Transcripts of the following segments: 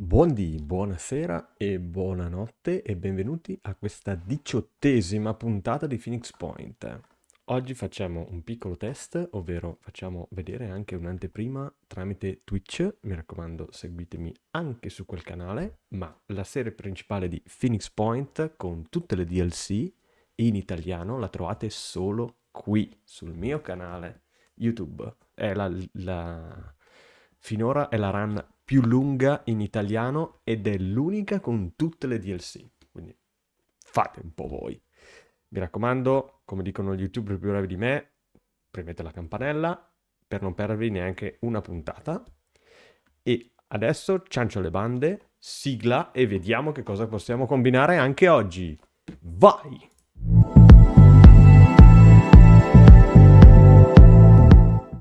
Buondì, buonasera e buonanotte e benvenuti a questa diciottesima puntata di Phoenix Point. Oggi facciamo un piccolo test, ovvero facciamo vedere anche un'anteprima tramite Twitch, mi raccomando seguitemi anche su quel canale, ma la serie principale di Phoenix Point con tutte le DLC in italiano la trovate solo qui, sul mio canale YouTube. È la, la... Finora è la run più lunga in italiano ed è l'unica con tutte le DLC. Quindi fate un po' voi. Mi raccomando, come dicono gli youtuber più bravi di me, premete la campanella per non perdervi neanche una puntata. E adesso ciancio le bande, sigla e vediamo che cosa possiamo combinare anche oggi. Vai!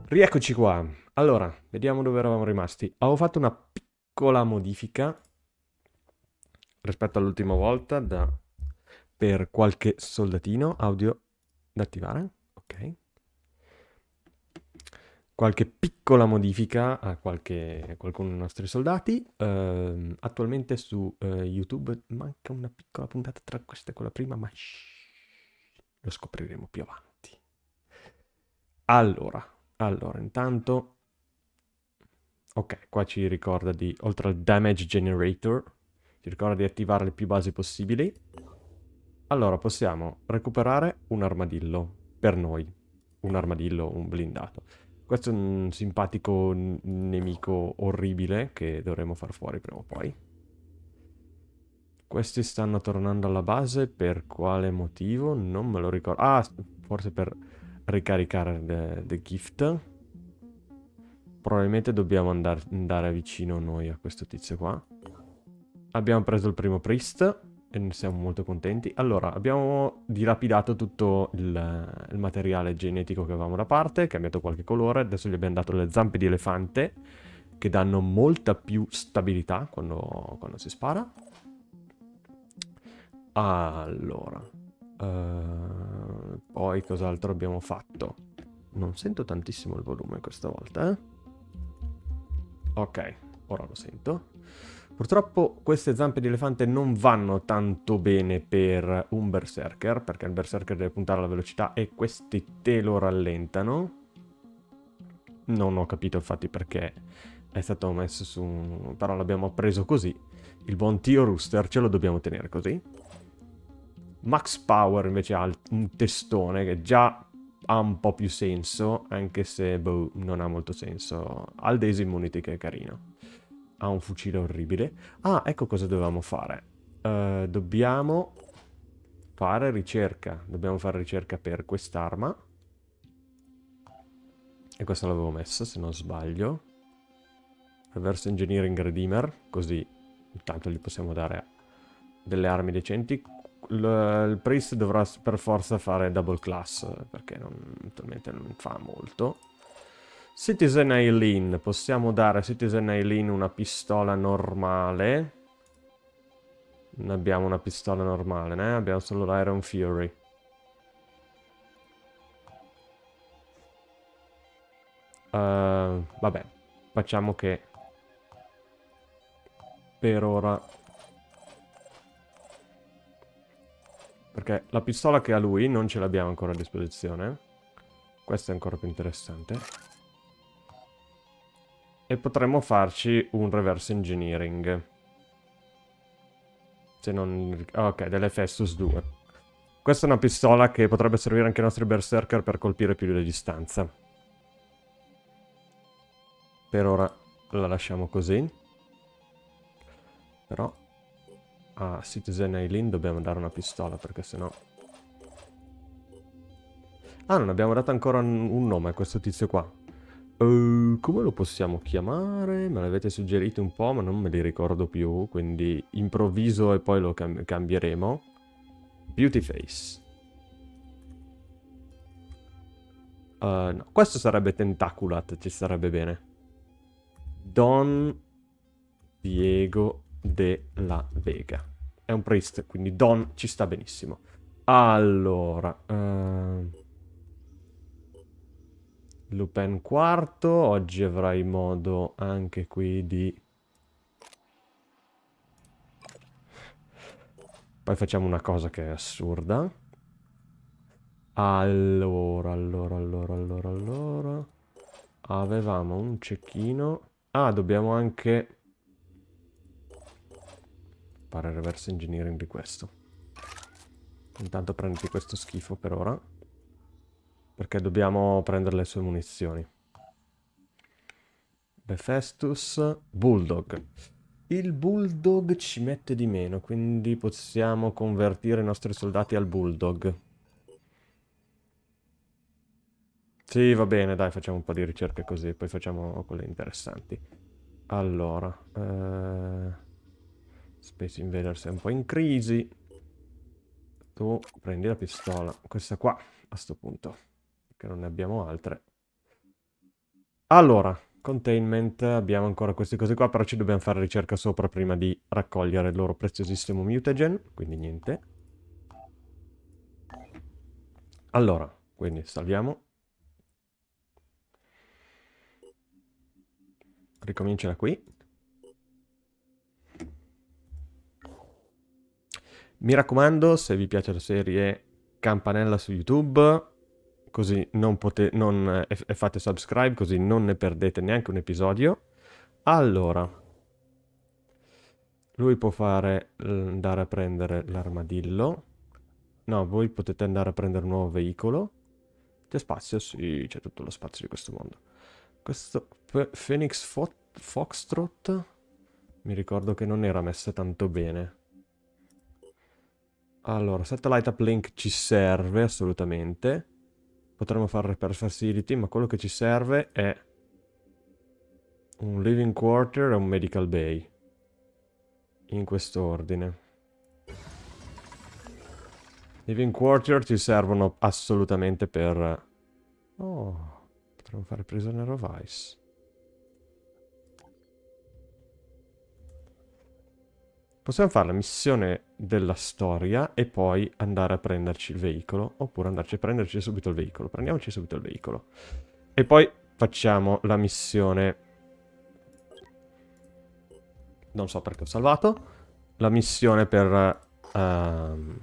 Rieccoci qua. Allora, vediamo dove eravamo rimasti. Avevo fatto una piccola modifica rispetto all'ultima volta da, per qualche soldatino audio da attivare. Ok. Qualche piccola modifica a, qualche, a qualcuno dei nostri soldati. Uh, attualmente su uh, YouTube manca una piccola puntata tra questa e quella prima, ma shh, lo scopriremo più avanti. Allora, allora, intanto... Ok, qua ci ricorda di, oltre al damage generator, ci ricorda di attivare le più basi possibili. Allora, possiamo recuperare un armadillo, per noi. Un armadillo, un blindato. Questo è un simpatico nemico orribile che dovremo far fuori prima o poi. Questi stanno tornando alla base, per quale motivo? Non me lo ricordo. Ah, forse per ricaricare the, the gift. Probabilmente dobbiamo andare, andare vicino noi a questo tizio qua. Abbiamo preso il primo priest e ne siamo molto contenti. Allora, abbiamo dilapidato tutto il, il, materiale genetico che avevamo da parte, cambiato qualche colore, adesso gli abbiamo dato le zampe di elefante che danno molta più stabilità quando, quando si spara. Allora, Uh, poi cos'altro abbiamo fatto? Non sento tantissimo il volume questa volta, eh? Ok, ora lo sento. Purtroppo queste zampe di elefante non vanno tanto bene per un berserker, perché il berserker deve puntare alla velocità e questi te lo rallentano. Non ho capito infatti perché è stato messo su... però l'abbiamo preso così. Il buon Tio Rooster ce lo dobbiamo tenere così. Max Power invece ha un testone che già ha un po' più senso, anche se boh, non ha molto senso. Ha il Daisy Immunity che è carino. Ha un fucile orribile. Ah, ecco cosa dovevamo fare. Uh, dobbiamo fare ricerca. Dobbiamo fare ricerca per quest'arma. E questa l'avevo messa, se non sbaglio. Reverse Engineering Redeemer, così intanto gli possiamo dare delle armi decenti il, priest dovrà per forza fare double class, perché non, attualmente non fa molto. Citizen Eileen, possiamo dare a Citizen Eileen una pistola normale. Non abbiamo una pistola normale, né? Abbiamo solo l'Iron Fury. Uh, vabbè, facciamo che per ora Perché la pistola che ha lui non ce l'abbiamo ancora a disposizione. Questa è ancora più interessante. E potremmo farci un reverse engineering. Se non... Ok, dell'Efestus 2. Questa è una pistola che potrebbe servire anche ai nostri berserker per colpire più di distanza. Per ora la lasciamo così. Però a Citizen Eileen dobbiamo dare una pistola perché sennò... Ah, non abbiamo dato ancora un nome a questo tizio qua. Uh, come lo possiamo chiamare? Me l'avete suggerito un po', ma non me li ricordo più, quindi improvviso e poi lo cam cambieremo. Beauty Face. Uh, no, questo sarebbe Tentaculat, ci sarebbe bene. Don Diego della Vega. È un priest, quindi Don ci sta benissimo. Allora... Uh... Lupin quarto, oggi avrai modo anche qui di... Poi facciamo una cosa che è assurda. Allora, allora, allora, allora, allora... Avevamo un cecchino. Ah, dobbiamo anche fare reverse engineering di questo. Intanto prenditi questo schifo per ora. Perché dobbiamo prendere le sue munizioni. Befestus, Bulldog. Il Bulldog ci mette di meno, quindi possiamo convertire i nostri soldati al Bulldog. Sì, va bene, dai, facciamo un po' di ricerche così, poi facciamo quelle interessanti. Allora, eh... Space Invaders è un po' in crisi. Tu prendi la pistola, questa qua, a sto punto, perché non ne abbiamo altre. Allora, containment, abbiamo ancora queste cose qua, però ci dobbiamo fare ricerca sopra prima di raccogliere il loro preziosissimo mutagen, quindi niente. Allora, quindi salviamo. Ricomincia da qui. Mi raccomando, se vi piace la serie, campanella su YouTube, così non potete, non, e, e fate subscribe, così non ne perdete neanche un episodio. Allora, lui può fare, andare a prendere l'armadillo. No, voi potete andare a prendere un nuovo veicolo. C'è spazio? Sì, c'è tutto lo spazio di questo mondo. Questo Phoenix Fo Foxtrot mi ricordo che non era messa tanto bene. Allora, Satellite Uplink ci serve assolutamente. Potremmo fare Repair Facility, ma quello che ci serve è un Living Quarter e un Medical Bay. In questo ordine. Living Quarter ci servono assolutamente per... Oh... Potremmo fare Prisoner of Ice. Possiamo fare la missione della storia e poi andare a prenderci il veicolo. Oppure andarci a prenderci subito il veicolo. Prendiamoci subito il veicolo. E poi facciamo la missione... Non so perché ho salvato. La missione per... Uh,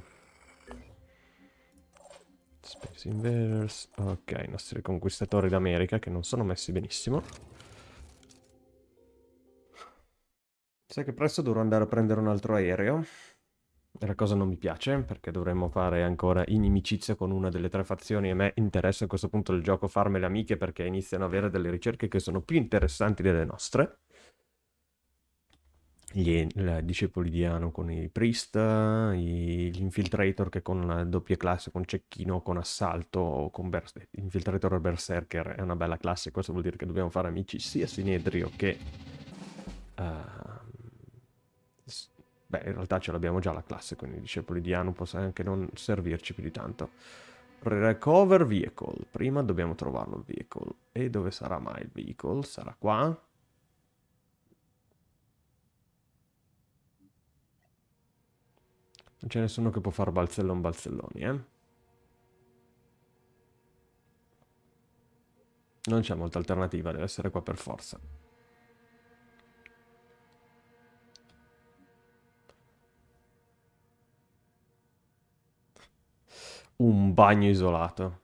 Space Invaders. Ok, i nostri conquistatori d'America che non sono messi benissimo. Sai che presto dovrò andare a prendere un altro aereo. E la cosa non mi piace, perché dovremmo fare ancora inimicizia con una delle tre fazioni. E a me interessa a questo punto del gioco farme le amiche perché iniziano ad avere delle ricerche che sono più interessanti delle nostre gli, discepoli di Ano con i Priest, i, gli Infiltrator che con la doppia classe, con Cecchino, con Assalto, o con Bers Infiltrator Berserker è una bella classe, questo vuol dire che dobbiamo fare amici sia Sinedrio che... Uh, beh, in realtà ce l'abbiamo già la classe, quindi i discepoli di Ano possono anche non servirci più di tanto. Recover Vehicle, prima dobbiamo trovarlo il vehicle. E dove sarà mai il vehicle? Sarà qua? Non c'è nessuno che può fare balzellon balzelloni, eh? Non c'è molta alternativa, deve essere qua per forza. Un bagno isolato.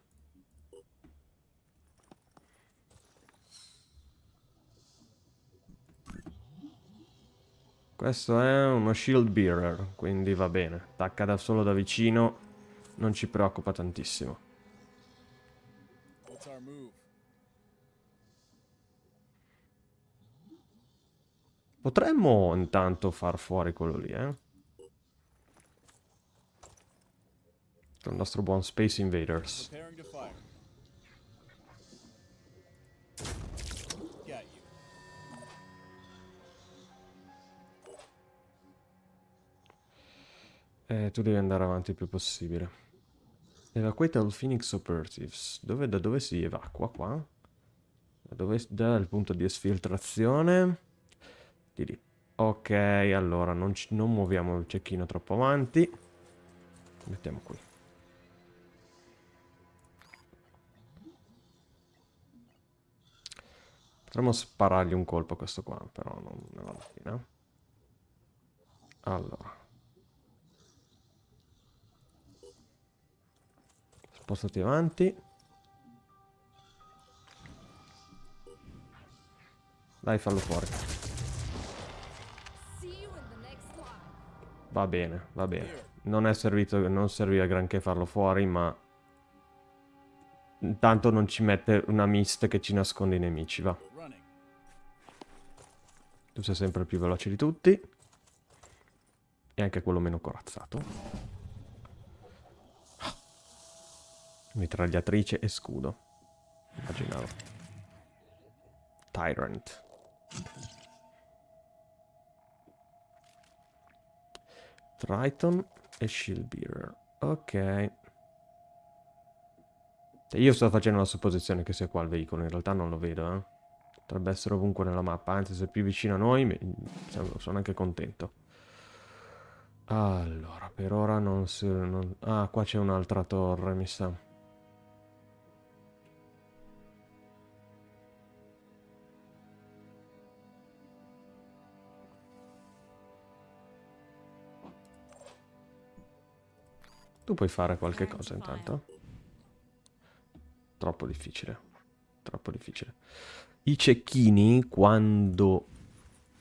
Questo è uno shield bearer, quindi va bene. Attacca da solo da vicino, non ci preoccupa tantissimo. Potremmo intanto far fuori quello lì, eh? Il nostro buon Space Invaders. Eh, tu devi andare avanti il più possibile. Evacuate all Phoenix Operatives. Dove, da dove si evacua qua? Da dove dal punto di esfiltrazione? Di lì. Ok, allora non, non muoviamo il cecchino troppo avanti. Mettiamo qui. Potremmo sparargli un colpo a questo qua, però non ne va la pena. Allora. Spostati avanti. Dai, fallo fuori. Va bene, va bene. Non è servito, non serviva granché farlo fuori, ma... Intanto non ci mette una mist che ci nasconde i nemici, va. Tu sei sempre il più veloce di tutti. E anche quello meno corazzato. Mitragliatrice e scudo. Immaginavo. Tyrant. Triton e Shield Bearer. Ok. Io sto facendo la supposizione che sia qua il veicolo, in realtà non lo vedo, eh. Potrebbe essere ovunque nella mappa, anzi se è più vicino a noi sono anche contento. Allora, per ora non si... Non... Ah, qua c'è un'altra torre, mi sa. Tu puoi fare qualche cosa intanto? Troppo difficile. Troppo difficile. I cecchini, quando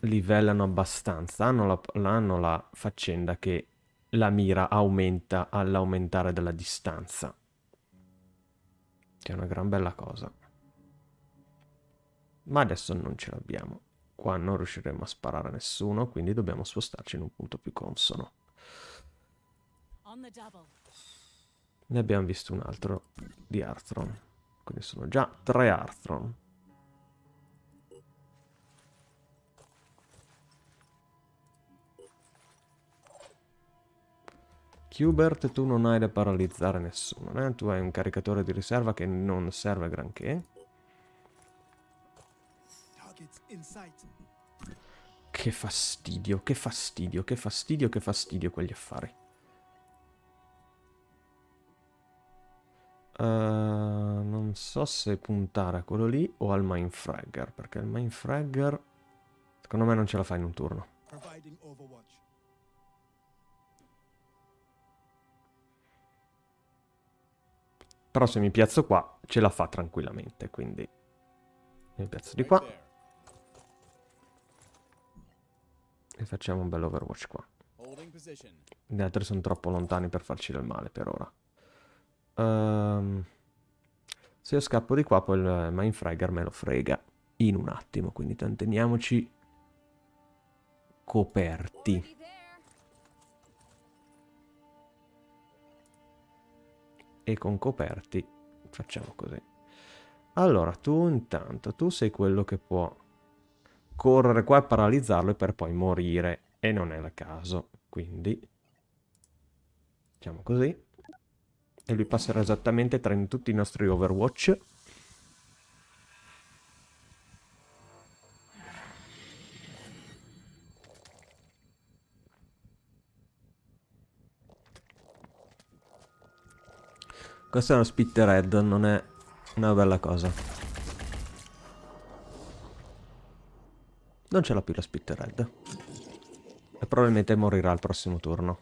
livellano abbastanza, hanno la, hanno la faccenda che la mira aumenta all'aumentare della distanza. Che è una gran bella cosa. Ma adesso non ce l'abbiamo. Qua non riusciremo a sparare a nessuno, quindi dobbiamo spostarci in un punto più consono. Ne abbiamo visto un altro di Arthron. Quindi sono già tre Arthron. Hubert, tu non hai da paralizzare nessuno, né? Tu hai un caricatore di riserva che non serve granché. Che fastidio, che fastidio, che fastidio, che fastidio quegli affari. Uh, non so se puntare a quello lì o al Mindfragger, perché il Mindfragger secondo me non ce la fa in un turno. Però se mi piazzo qua ce la fa tranquillamente, quindi mi piazzo di qua. E facciamo un bel overwatch qua. Gli altri sono troppo lontani per farci del male per ora. Um, se io scappo di qua poi il Mindfragger me lo frega in un attimo, quindi teniamoci coperti. E con coperti facciamo così. Allora, tu intanto, tu sei quello che può correre qua e paralizzarlo per poi morire e non è il caso, quindi facciamo così. E lui passerà esattamente tra tutti i nostri Overwatch Questo è uno Spitterhead, non è una bella cosa. Non ce l'ha più la Spitterhead. E probabilmente morirà al prossimo turno.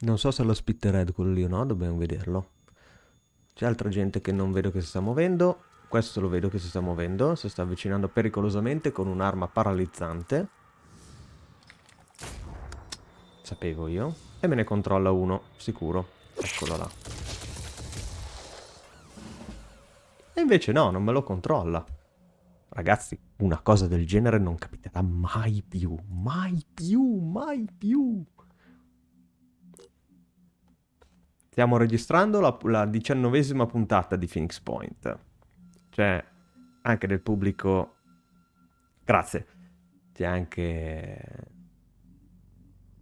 Non so se lo Spitterhead quello lì o no, dobbiamo vederlo. C'è altra gente che non vedo che si sta muovendo. Questo lo vedo che si sta muovendo, si sta avvicinando pericolosamente con un'arma paralizzante. Sapevo io. E me ne controlla uno, sicuro. Eccolo là. E invece no, non me lo controlla. Ragazzi, una cosa del genere non capiterà mai più. Mai più, mai più. Stiamo registrando la, la diciannovesima puntata di Phoenix Point cioè anche del pubblico... Grazie. C'è anche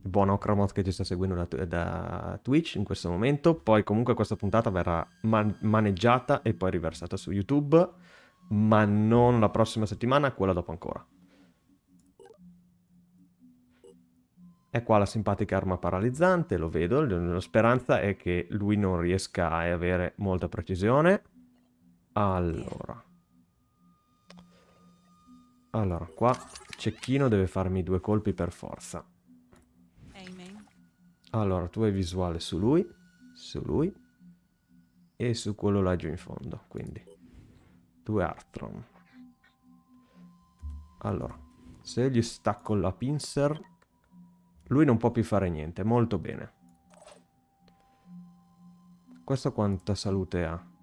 il buon Ocramot che ci sta seguendo da, da, Twitch in questo momento. Poi comunque questa puntata verrà man maneggiata e poi riversata su YouTube, ma non la prossima settimana, quella dopo ancora. È qua la simpatica arma paralizzante, lo vedo, la speranza è che lui non riesca a avere molta precisione. Allora. Allora, qua Cecchino deve farmi due colpi per forza. Allora, tu hai visuale su lui, su lui e su quello laggiù in fondo, quindi due Artron. Allora, se gli stacco la pincer, lui non può più fare niente, molto bene. Questo quanta salute ha?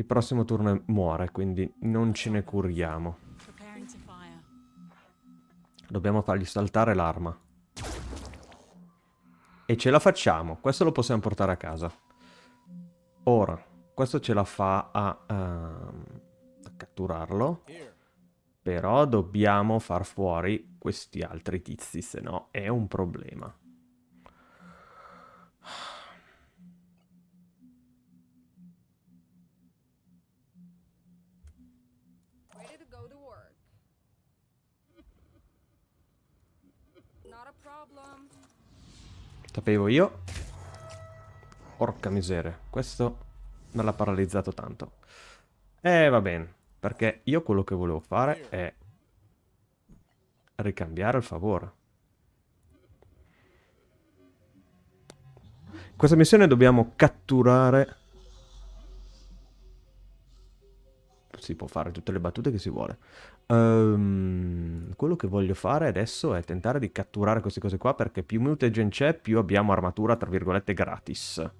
Il prossimo turno muore, quindi non ce ne curiamo. Dobbiamo fargli saltare l'arma. E ce la facciamo. Questo lo possiamo portare a casa. Ora, questo ce la fa a, uh, a catturarlo. Però dobbiamo far fuori questi altri tizi, se no è un problema. Sapevo io. Porca miseria. Questo me l'ha paralizzato tanto. Eh, va bene. Perché io quello che volevo fare è ricambiare il favore. In questa missione dobbiamo catturare... Si può fare tutte le battute che si vuole. Um, quello che voglio fare adesso è tentare di catturare queste cose qua perché più mutagen c'è più abbiamo armatura tra virgolette gratis.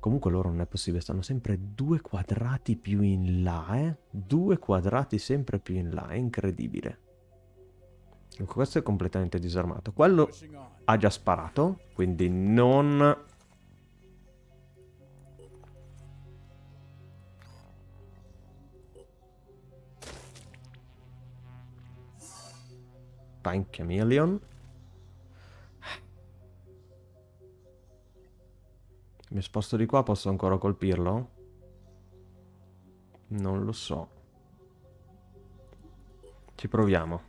Comunque loro non è possibile, stanno sempre due quadrati più in là, eh? Due quadrati sempre più in là, è incredibile. Questo è completamente disarmato. Quello ha già sparato, quindi non Pine Chameleon. Mi sposto di qua, posso ancora colpirlo? Non lo so. Ci proviamo.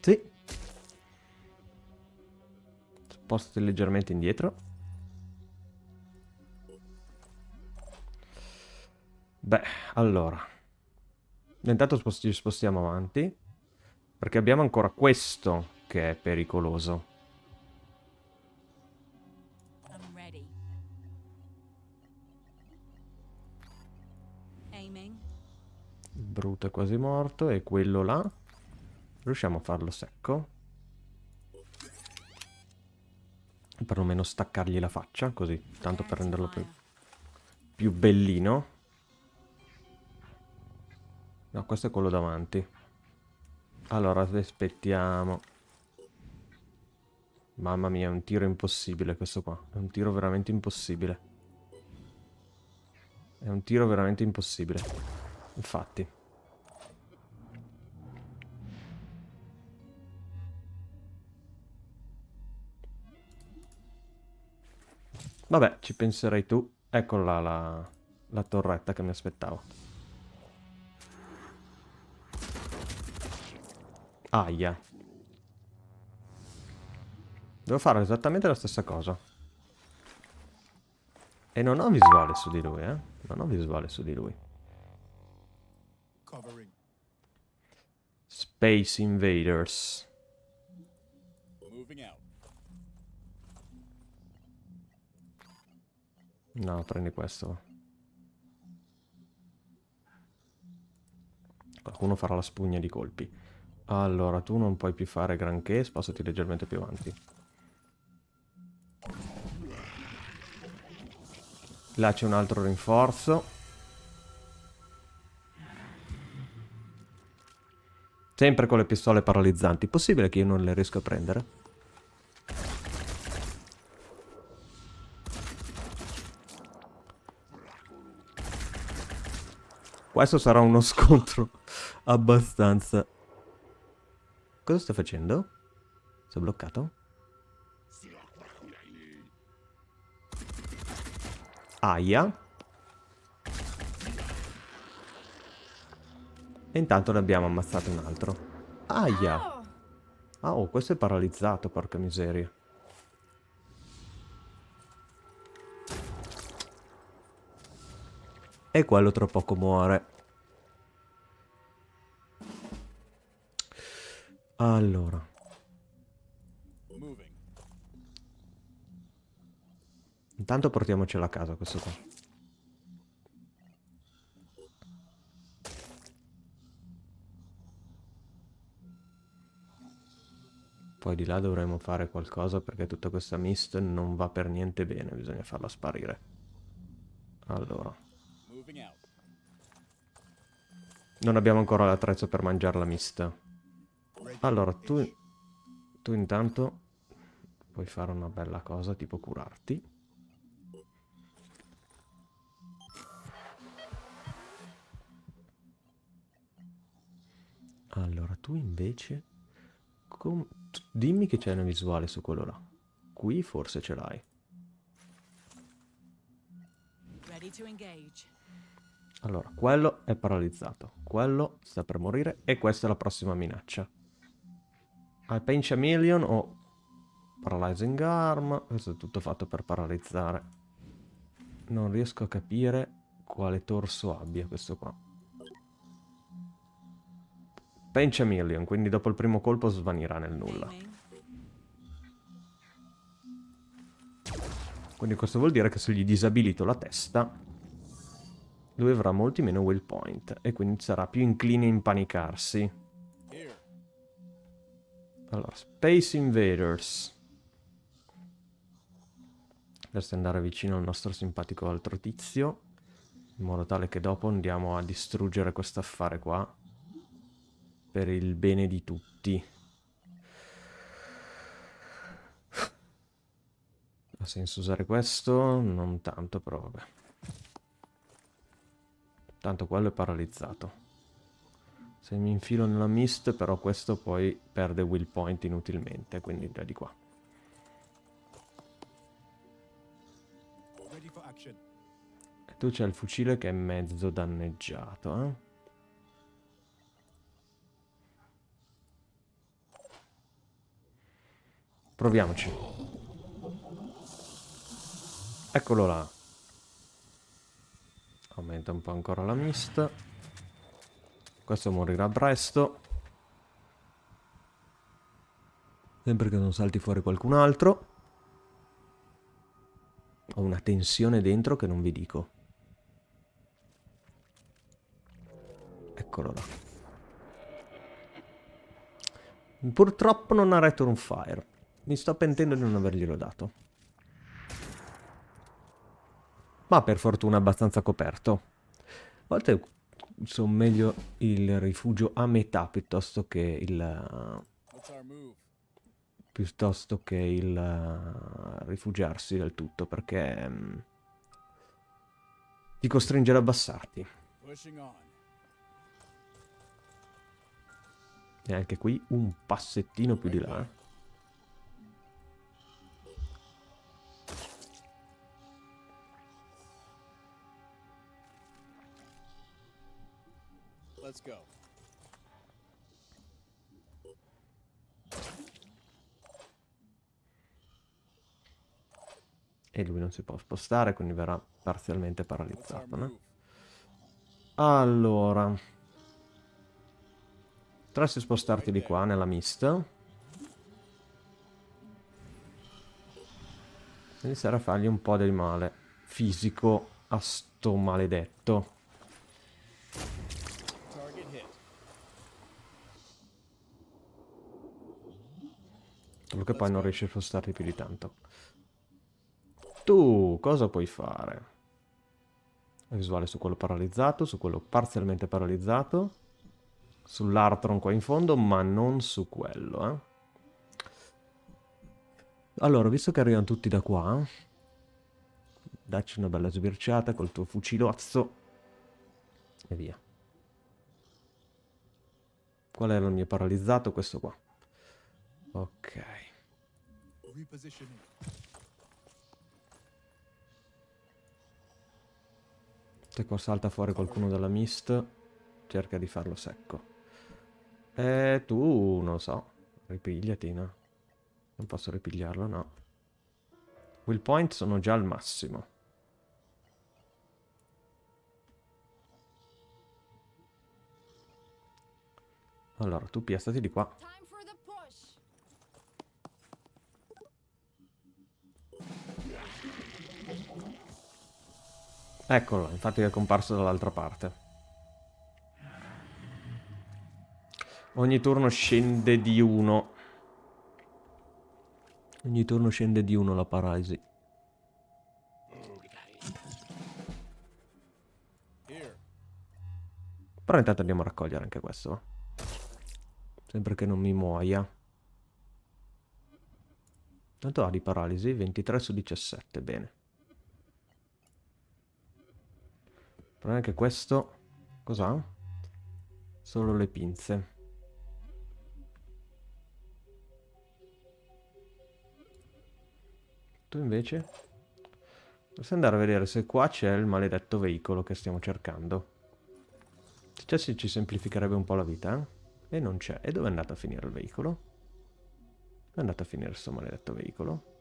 Sì. Spostati leggermente indietro. Beh, allora. Intanto ci spostiamo avanti. Perché abbiamo ancora questo che è pericoloso. Bruto è quasi morto e quello là. Riusciamo a farlo secco. Perlomeno staccargli la faccia, così, tanto per renderlo più, più bellino. No, questo è quello davanti. Allora, aspettiamo. Mamma mia, è un tiro impossibile questo qua. È un tiro veramente impossibile. È un tiro veramente impossibile. Infatti. Vabbè, ci penserai tu. Eccola la, la torretta che mi aspettavo. Aia. Devo fare esattamente la stessa cosa. E non ho visuale su di lui, eh. Non ho visuale su di lui. Space Invaders. No, prendi questo. Qualcuno farà la spugna di colpi. Allora, tu non puoi più fare granché, spostati leggermente più avanti. Là c'è un altro rinforzo. Sempre con le pistole paralizzanti. Possibile che io non le riesco a prendere? Questo sarà uno scontro abbastanza Cosa sta facendo? È bloccato? Aia. E intanto ne abbiamo ammazzato un altro. Aia. Ah, oh, questo è paralizzato, porca miseria. E quello tra poco muore. Allora. Intanto portiamocelo a casa questo qua. Poi di là dovremo fare qualcosa perché tutta questa mist non va per niente bene, bisogna farla sparire. Allora. Non abbiamo ancora l'attrezzo per mangiare la mist. Allora, tu, tu intanto puoi fare una bella cosa, tipo curarti. Allora, tu invece... Dimmi che c'è una visuale su quello là. Qui forse ce l'hai. Allora, quello è paralizzato. Quello sta per morire. E questa è la prossima minaccia. Hai Pain Chameleon o Paralyzing Arm. Questo è tutto fatto per paralizzare. Non riesco a capire quale torso abbia questo qua. Pain Chameleon, quindi dopo il primo colpo svanirà nel nulla. Quindi questo vuol dire che se gli disabilito la testa, lui avrà molti meno will point e quindi sarà più incline a impanicarsi. Allora, Space Invaders. Dovresti andare vicino al nostro simpatico altro tizio, in modo tale che dopo andiamo a distruggere questo affare qua, per il bene di tutti. Ha senso usare questo? Non tanto, però vabbè. Tanto quello è paralizzato. Se mi infilo nella mist, però questo poi perde will point inutilmente, quindi già di qua. E tu c'è il fucile che è mezzo danneggiato, eh? Proviamoci. Eccolo là. Aumenta un po' ancora la mist. Questo morirà presto. Sempre che non salti fuori qualcun altro. Ho una tensione dentro che non vi dico. Eccolo là. Purtroppo non ha Return Fire. Mi sto pentendo di non averglielo dato. Ma per fortuna abbastanza coperto. A volte sono meglio il rifugio a metà piuttosto che il... piuttosto che il uh, rifugiarsi del tutto perché um, ti costringe ad abbassarti. E anche qui un passettino più di là. Let's go. E lui non si può spostare, quindi verrà parzialmente paralizzato, no? Allora. Potresti spostarti di qua, nella mist. Iniziare a fargli un po' del male fisico a sto maledetto. Solo che poi non riesci a spostarti più di tanto. Tu cosa puoi fare? Visuale su quello paralizzato, su quello parzialmente paralizzato, sull'Artron qua in fondo, ma non su quello, eh. Allora, visto che arrivano tutti da qua, dacci una bella sbirciata col tuo fucilozzo e via. Qual era il mio paralizzato? Questo qua. Ok repositioning. Se qua salta fuori qualcuno dalla mist, cerca di farlo secco. E tu, non so, ripigliati, no? Non posso ripigliarlo, no. Will point sono già al massimo. Allora, tu piastati di qua. Eccolo, infatti è comparso dall'altra parte. Ogni turno scende di uno. Ogni turno scende di uno la paralisi. Però intanto andiamo a raccogliere anche questo. Sempre che non mi muoia. Tanto ha di paralisi, 23 su 17, bene. Però anche questo... Cos'ha? Solo le pinze. Tu invece? Posso andare a vedere se qua c'è il maledetto veicolo che stiamo cercando. Se c'è si ci semplificherebbe un po' la vita, eh? E non c'è. E dove è andato a finire il veicolo? Dove è andato a finire questo maledetto veicolo?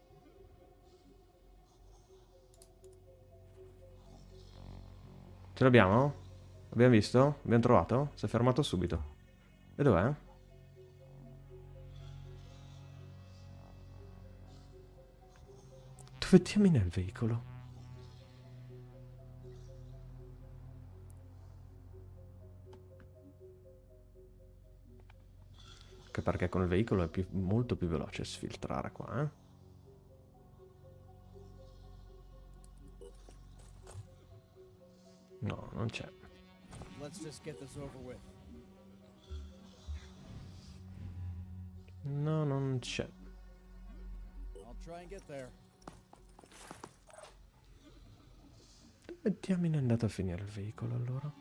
Ce l'abbiamo? Abbiamo visto? Abbiamo trovato? Si è fermato subito. E dov'è? Dove diamine è il veicolo? Anche perché con il veicolo è più- molto più veloce sfiltrare qua, eh? Non c'è. Let's just get this over with. No, non c'è. I'll try and get there. Dove diamine è andato a finire il veicolo allora?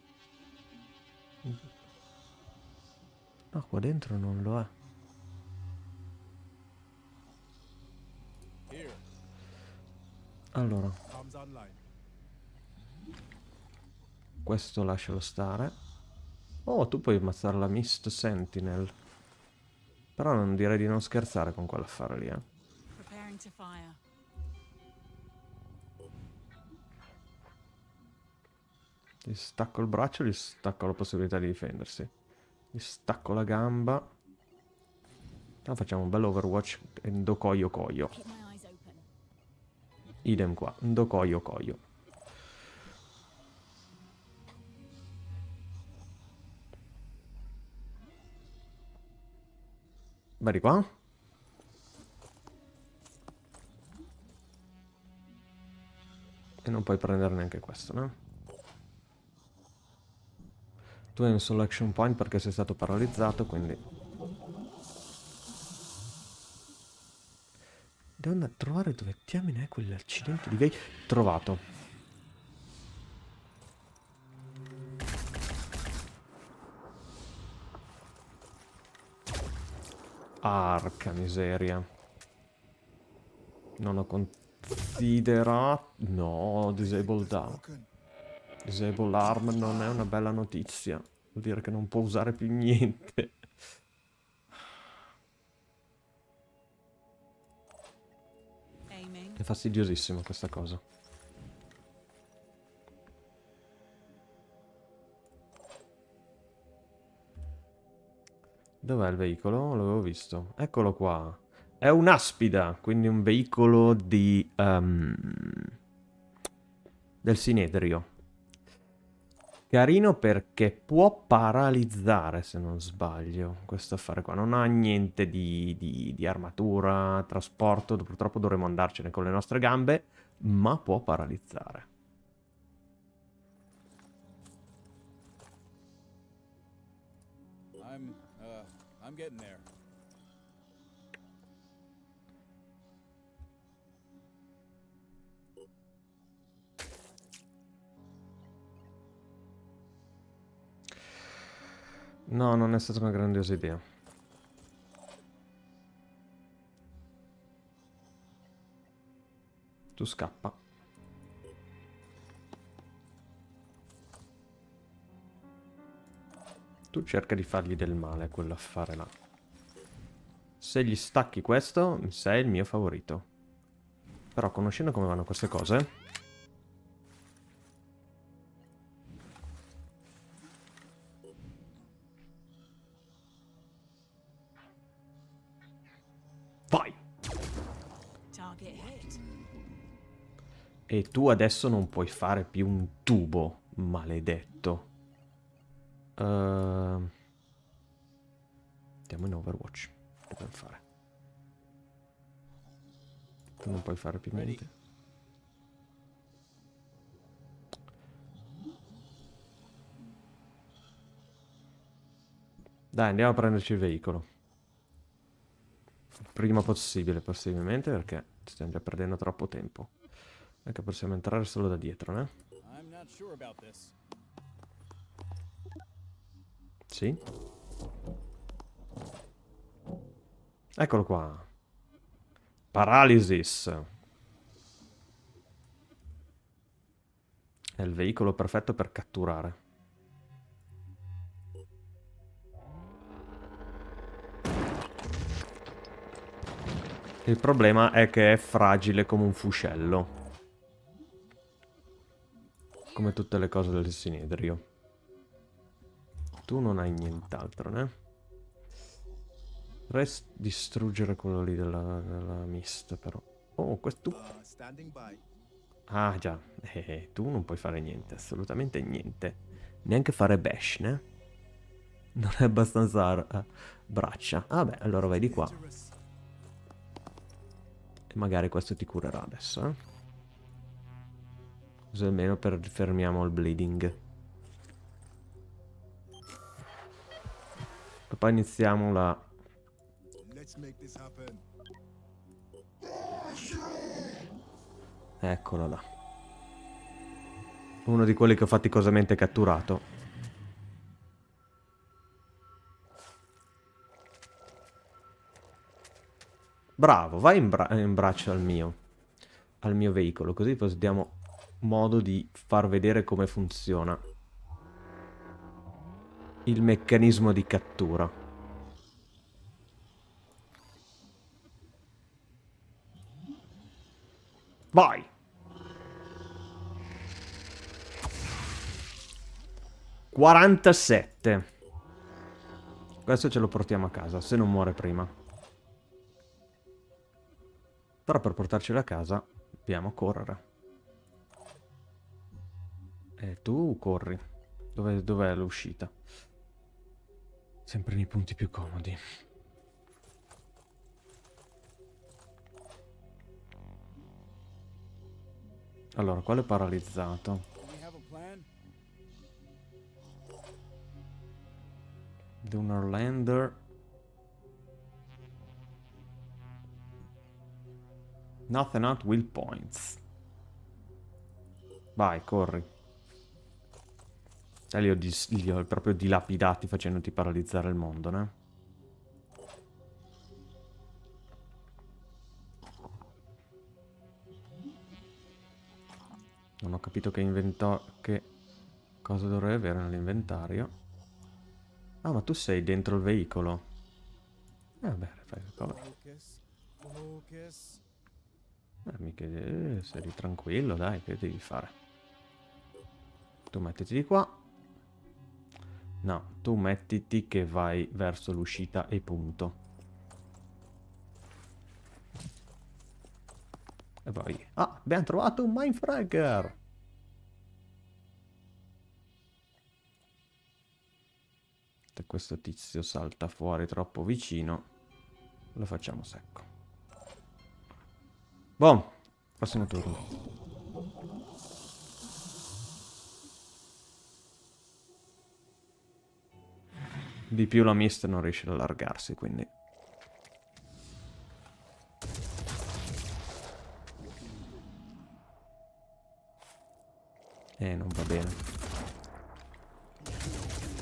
No, qua dentro non lo è. Allora. Questo lascialo stare. Oh, tu puoi ammazzare la Mist Sentinel. Però non direi di non scherzare con quell'affare lì, eh. Gli stacco il braccio, gli stacco la possibilità di difendersi. Gli stacco la gamba. Ah, facciamo un bel Overwatch Ndokoyo Koyo. Open. Idem qua, Ndokoyo Koyo. Di qua. E non puoi prendere neanche questo, no? Tu hai un selection point perché sei stato paralizzato, quindi... Devo andare a trovare dove diamine è quell'accidente di vei... Trovato. Arca miseria. Non ho considerato... No, disabled arm. Disable arm non è una bella notizia. Vuol dire che non può usare più niente. È fastidiosissimo questa cosa. Dov'è il veicolo? L'avevo visto. Eccolo qua. È un'aspida, quindi un veicolo di... ehm, del Sinedrio. Carino perché può paralizzare, se non sbaglio, questo affare qua. Non ha niente di, di- di armatura, trasporto, purtroppo dovremo andarcene con le nostre gambe, ma può paralizzare. I'm getting there. No, non è stata una grandiosa idea. Tu scappa. Tu cerca di fargli del male a quell'affare là. Se gli stacchi questo, sei il mio favorito. Però conoscendo come vanno queste cose... Vai! E tu adesso non puoi fare più un tubo, maledetto. Uh... Andiamo in Overwatch. Dobbiamo fare. Tu non puoi fare più niente. Dai, andiamo a prenderci il veicolo. Prima possibile, possibilmente, perché stiamo già perdendo troppo tempo. Anche possiamo entrare solo da dietro, eh? I'm not sure about this. Sì. Eccolo qua. Paralysis. È il veicolo perfetto per catturare. Il problema è che è fragile come un fuscello. Come tutte le cose del Sinedrio. Tu non hai nient'altro, né? Dovrei distruggere quello lì della, della mist, però. Oh, questo... By. Ah, già. Eh, eh, tu non puoi fare niente, assolutamente niente. Neanche fare bash, né? Non è abbastanza uh, braccia. Ah beh, allora vai di qua. E magari questo ti curerà adesso, eh? Così almeno per fermiamo il bleeding. Poi iniziamo la... Eccolo là. Uno di quelli che ho faticosamente catturato. Bravo, vai in, bra- in braccio al mio, al mio veicolo, così poi diamo modo di far vedere come funziona il meccanismo di cattura. Vai! Quarantasette. Questo ce lo portiamo a casa, se non muore prima. Però per portarcelo a casa dobbiamo correre. E tu corri. Dov'è l'uscita? Sempre nei punti più comodi. Allora, quale è paralizzato? Plan? Dunnerlander. Nothing out will points. Vai, corri. E li ho, li ho proprio dilapidati facendoti paralizzare il mondo, né? Non ho capito che inventò... che cosa dovrei avere nell'inventario. Ah, ma tu sei dentro il veicolo. Eh, vabbè, fai. Focus. Focus. Eh, mica... eh, sei tranquillo, dai, che devi fare? Tu mettiti di qua. No, tu mettiti che vai verso l'uscita e punto. E poi... Ah, abbiamo trovato un Mindfragger! Questo tizio salta fuori troppo vicino, lo facciamo secco. Boh, prossimo turno. Di più la mist non riesce ad allargarsi, quindi... Eh, non va bene.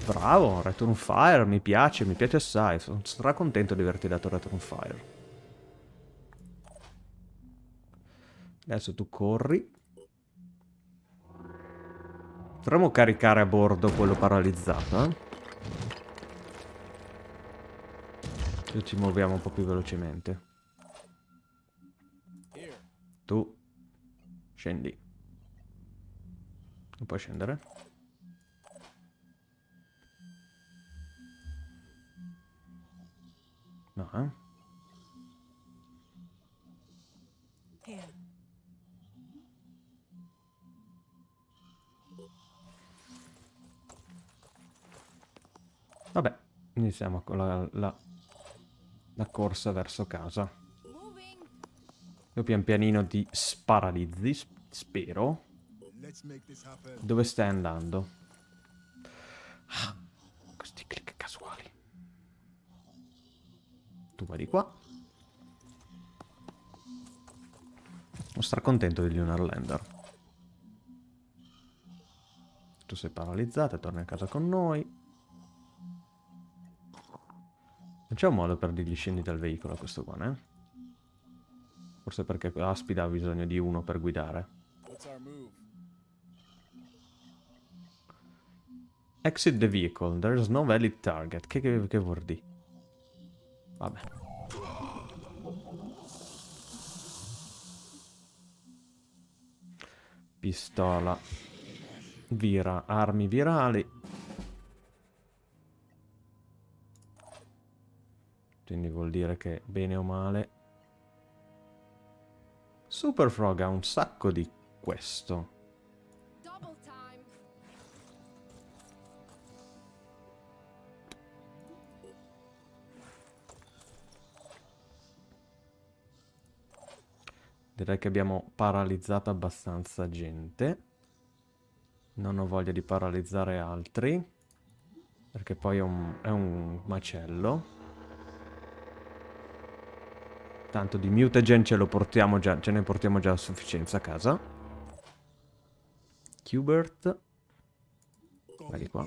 Bravo, Return Fire, mi piace, mi piace assai. Sono stracontento di averti dato Return Fire. Adesso tu corri. Potremmo caricare a bordo quello paralizzato, eh? e ci muoviamo un po' più velocemente. Tu scendi. Non puoi scendere? No, eh? Vabbè, iniziamo con la, la la corsa verso casa. Io pian pianino ti sparalizzi, sp- spero. Dove stai andando? Ah, questi click casuali. Tu vai di qua. Non star contento di Lunar Lander. Tu sei paralizzata, torni a casa con noi. Non c'è un modo per dirgli scendi dal veicolo a questo qua, eh? Forse perché Aspida ha bisogno di uno per guidare. Exit the vehicle. There is no valid target. Che, che, che vuol dire? Vabbè. Pistola. Vira. Armi virali. Quindi vuol dire che bene o male... Super Frog ha un sacco di questo. Direi che abbiamo paralizzato abbastanza gente. Non ho voglia di paralizzare altri. Perché poi è un, è un macello. Tanto di mutagen ce già, ce ne portiamo già a sufficienza a casa. Qbert. Vai di qua.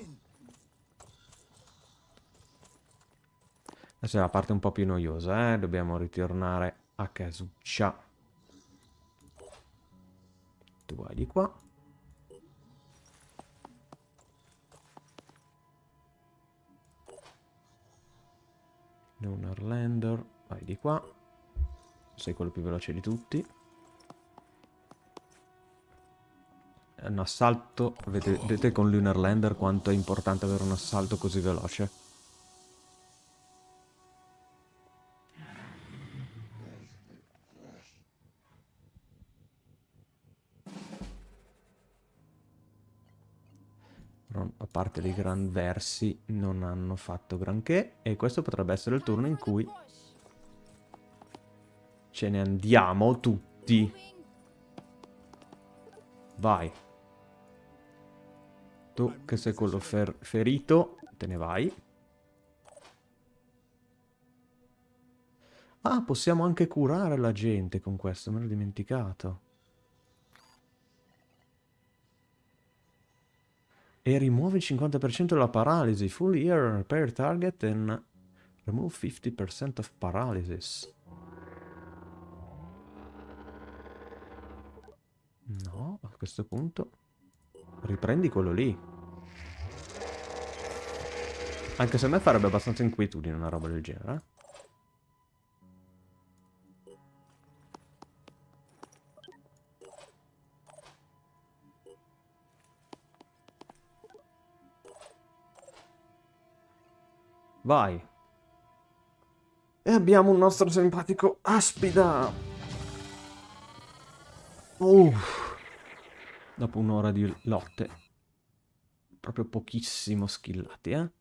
Adesso è la parte un po' più noiosa, eh. Dobbiamo ritornare a casuccia. Tu vai di qua. Lunar Lander, vai di qua. Sei quello più veloce di tutti. È un assalto, vedete, con Lunar Lander quanto è importante avere un assalto così veloce. A parte dei gran versi, non hanno fatto granché. E questo potrebbe essere il turno in cui. Ce ne andiamo tutti. Vai. Tu che sei quello fer- ferito, te ne vai. Ah, possiamo anche curare la gente con questo, me l'ho dimenticato. E rimuove il 50% della paralisi. Full year repair target and remove 50% of paralysis. No, a questo punto riprendi quello lì. Anche se a me farebbe abbastanza inquietudine una roba del genere. eh. Vai. E abbiamo un nostro simpatico Aspida. Uff. Dopo un'ora di lotte. Proprio pochissimo skillati, eh.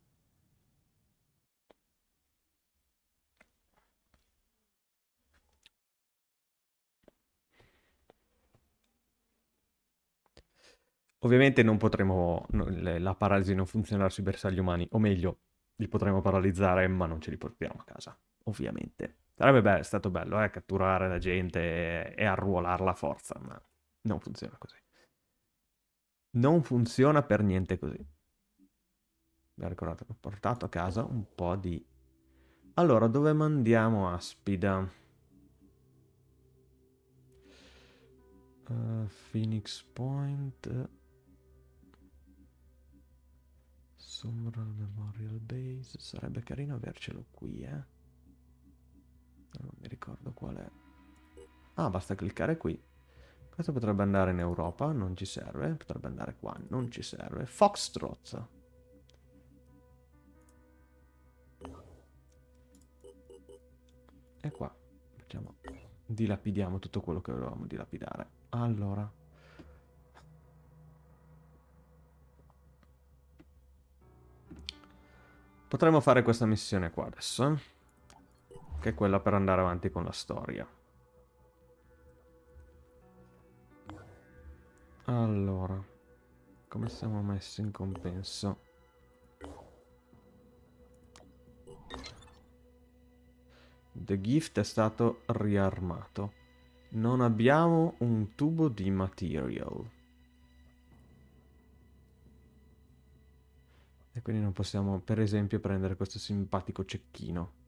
Ovviamente non potremo... la paralisi non funzionerà sui bersagli umani, o meglio, li potremo paralizzare, ma non ce li portiamo a casa, ovviamente. Sarebbe be- stato bello, eh, catturare la gente e, e arruolarla a forza, ma non funziona così. Non funziona per niente così. Mi ha ricordato che ho portato a casa un po' di... Allora, dove mandiamo Aspida? Uh, Phoenix Point... Sumral Memorial Base. Sarebbe carino avercelo qui, eh. Non mi ricordo qual è. Ah, basta cliccare qui. Questo potrebbe andare in Europa, non ci serve. Potrebbe andare qua, non ci serve. Foxtrot. E qua. Facciamo... Dilapidiamo tutto quello che volevamo dilapidare. Allora... Potremmo fare questa missione qua adesso, eh? Che è quella per andare avanti con la storia. Allora, come siamo messi in compenso? The Gift è stato riarmato. Non abbiamo un tubo di material. E quindi non possiamo, per esempio, prendere questo simpatico cecchino.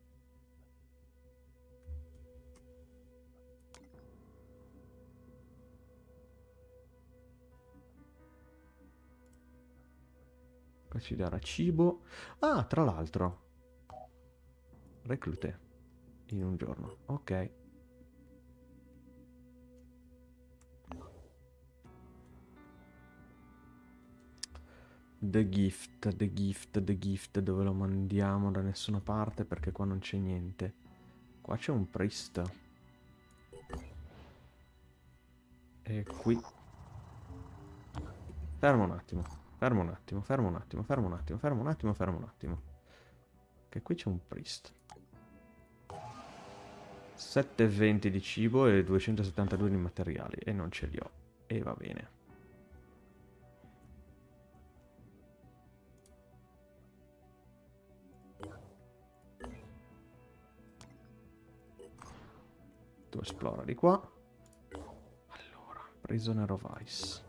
Ci darà cibo. Ah, tra l'altro. Reclute. In un giorno. Ok. The gift, the gift, the gift. Dove lo mandiamo? Da nessuna parte perché qua non c'è niente. Qua c'è un priest. E qui. Fermo un attimo. Fermo un attimo, fermo un attimo, fermo un attimo, fermo un attimo, fermo un attimo. Che qui c'è un priest. 7,20 di cibo e 272 di materiali. E non ce li ho. E va bene. Tu esplora di qua. Allora, prisoner of ice.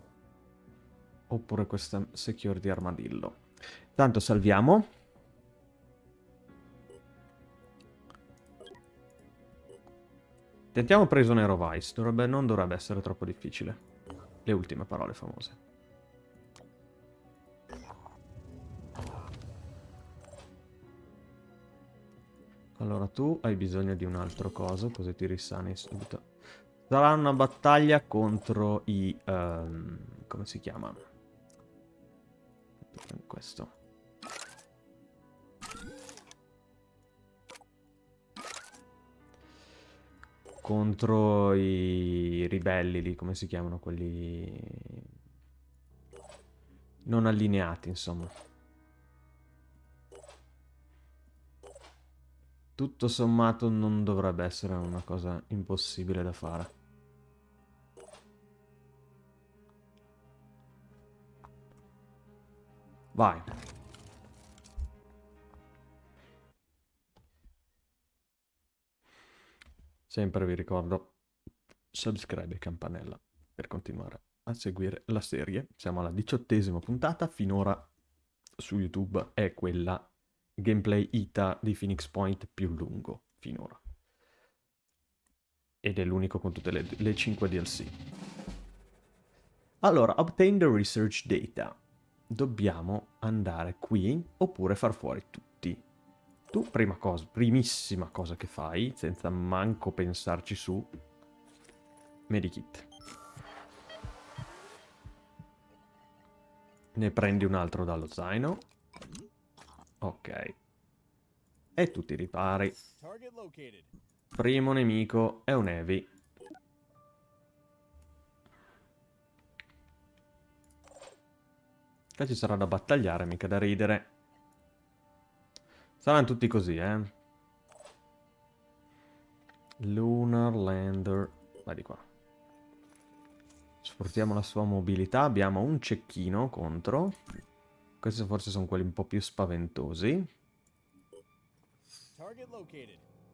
Oppure questa security armadillo. Tanto salviamo. Tentiamo prisoner of ice. Dovrebbe, non dovrebbe essere troppo difficile. Le ultime parole famose. Allora tu hai bisogno di un altro coso, così ti risani subito. Sarà una battaglia contro i... Um, come si chiama? Questo. Contro i ribelli lì, come si chiamano quelli... Non allineati, insomma. Tutto sommato non dovrebbe essere una cosa impossibile da fare. Vai. Sempre vi ricordo, subscribe e campanella per continuare a seguire la serie. Siamo alla diciottesima puntata, finora su YouTube è quella gameplay ITA di Phoenix Point più lungo, finora. Ed è l'unico con tutte le, le 5 DLC. Allora, obtain the research data dobbiamo andare qui oppure far fuori tutti. Tu, prima cosa, primissima cosa che fai, senza manco pensarci su, medikit. Ne prendi un altro dallo zaino. Ok. E tu ti ripari. Primo nemico è un heavy. Qua ci sarà da battagliare, mica da ridere. Saranno tutti così, eh. Lunar Lander. Vai di qua. Sfruttiamo la sua mobilità. Abbiamo un cecchino contro. Questi forse sono quelli un po' più spaventosi.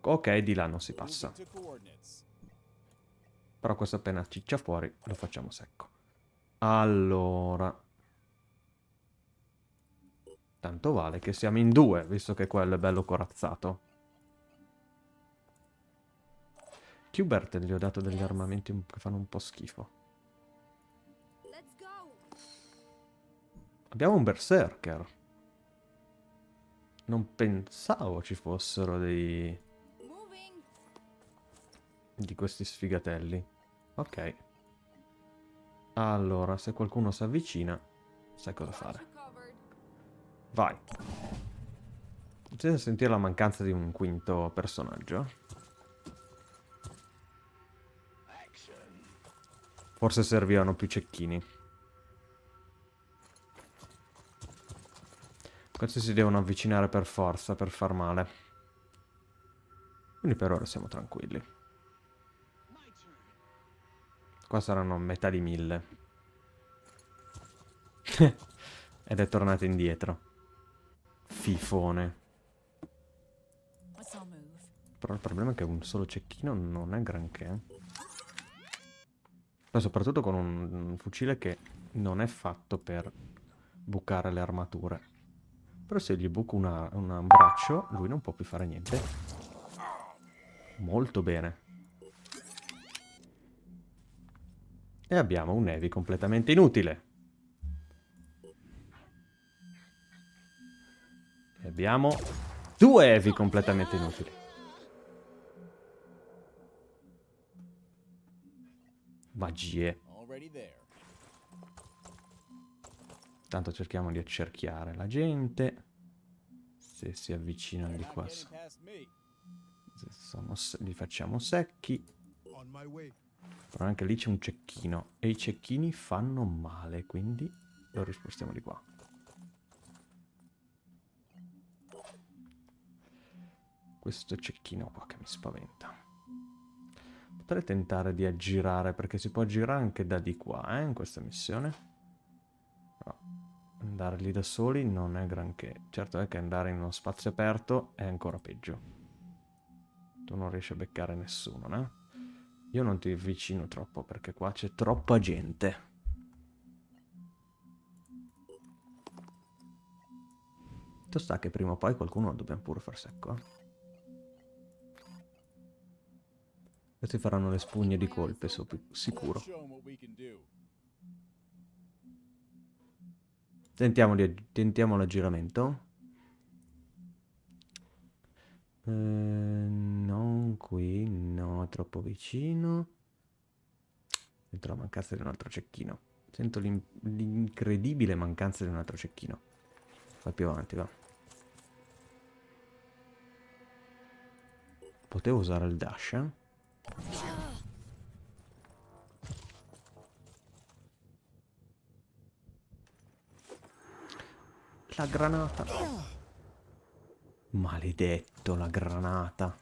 Ok, di là non si passa. Però questo appena ciccia fuori lo facciamo secco. Allora... Tanto vale che siamo in due, visto che quello è bello corazzato. Qbert gli ho dato degli armamenti che fanno un po' schifo. Abbiamo un berserker. Non pensavo ci fossero dei... Di questi sfigatelli. Ok. Allora, se qualcuno si avvicina, sai cosa fare. Vai. Senza sentire la mancanza di un quinto personaggio. Forse servivano più cecchini. Questi si devono avvicinare per forza, per far male. Quindi per ora siamo tranquilli. Qua saranno metà di mille. Ed è tornato indietro. Fifone. Però il problema è che un solo cecchino non è granché. Poi soprattutto con un, un fucile che non è fatto per bucare le armature. Però se gli buco una- una- un braccio, lui non può più fare niente. Molto bene. E abbiamo un Evi completamente inutile. E abbiamo due Evi completamente inutili. Magie. Tanto cerchiamo di accerchiare la gente. Se si avvicinano di qua, se li facciamo secchi. Però anche lì c'è un cecchino. E i cecchini fanno male, quindi lo rispostiamo di qua. Questo cecchino qua che mi spaventa. Potrei tentare di aggirare, perché si può aggirare anche da di qua, eh, in questa missione. Però andare lì da soli non è granché. Certo è che andare in uno spazio aperto è ancora peggio. Tu non riesci a beccare nessuno, no? Io non ti avvicino troppo perché qua c'è troppa gente. Sta che prima o poi qualcuno lo dobbiamo pure far secco, eh? Questi faranno le spugne di colpe, più sicuro. Tentiamo, di, tentiamo l'aggiramento. Eh, non qui, no, troppo vicino. Sento la mancanza di un altro cecchino. Sento l'in- l'incredibile mancanza di un altro cecchino. Vai più avanti, va. Potevo usare il dash, eh? La granata. Maledetto, la granata.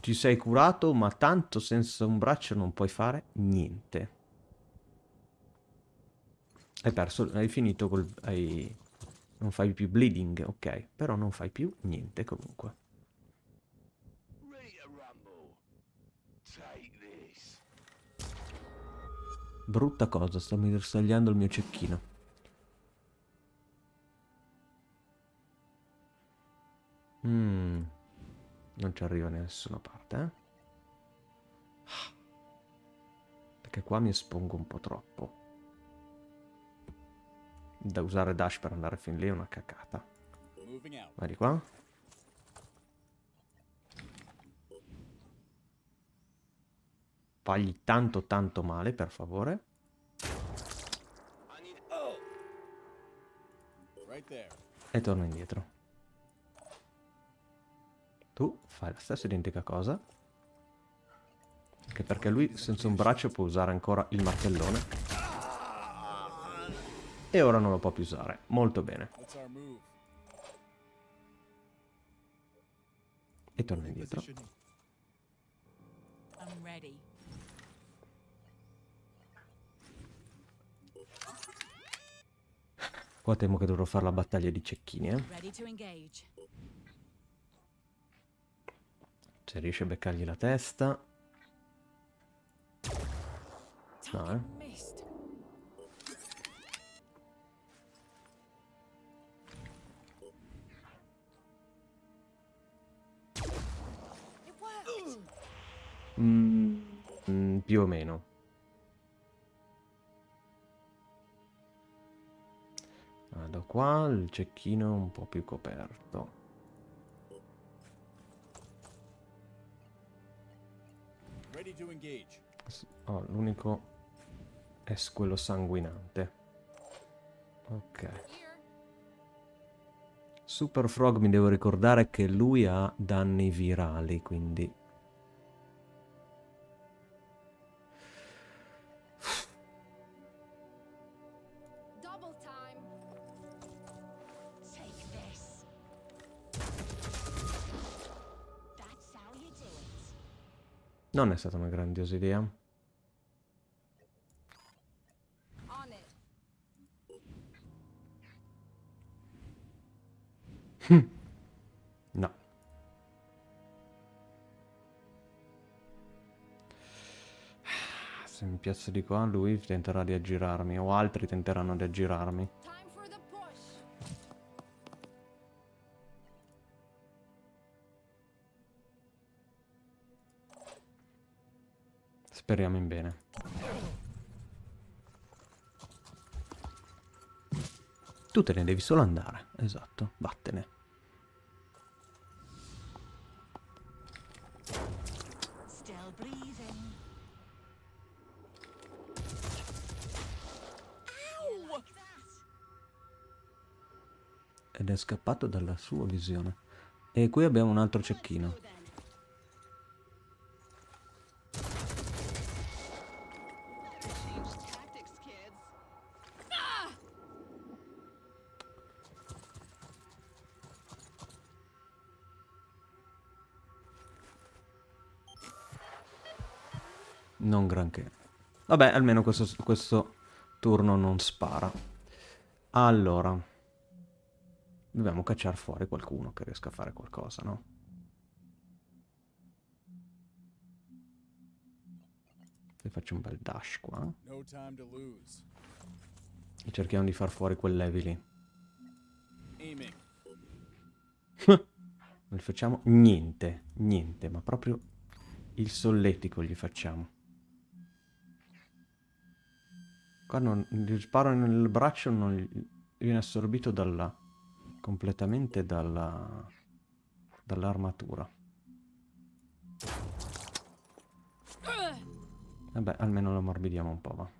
Ti sei curato, ma tanto senza un braccio non puoi fare niente. Hai perso, hai finito col... Hai... Non fai più bleeding, ok. Però non fai più niente comunque. Brutta cosa, mi bersagliando il mio cecchino. Mm. Non ci arriva da nessuna parte, eh? Perché qua mi espongo un po' troppo. Da usare dash per andare fin lì è una cacata. Vai di qua. Fagli tanto tanto male, per favore. Oh! E torno indietro. Tu fai la stessa identica cosa. Anche perché lui senza un braccio può usare ancora il martellone. E ora non lo può più usare. Molto bene. E torno indietro. Qua temo che dovrò fare la battaglia di cecchini, eh. Se riesce a beccargli la testa. No, eh. Mm, mm, più o meno. Vado qua, il cecchino è un po' più coperto. Oh, l'unico è quello sanguinante. Ok. Super Frog mi devo ricordare che lui ha danni virali, quindi... Non è stata una grandiosa idea. No. Se mi piazzo di qua, lui tenterà di aggirarmi, o altri tenteranno di aggirarmi. Speriamo in bene. Tu te ne devi solo andare, esatto, vattene. Ed è scappato dalla sua visione. E qui abbiamo un altro cecchino. Vabbè, almeno questo, questo turno non spara. Allora. Dobbiamo cacciare fuori qualcuno che riesca a fare qualcosa, no? E faccio un bel dash qua. E cerchiamo di far fuori quel levi lì. Non gli facciamo niente, niente, ma proprio il solletico gli facciamo. Qua non, gli sparo nel braccio non viene assorbito dalla, completamente dalla, dall'armatura. Vabbè, almeno lo ammorbidiamo un po', va.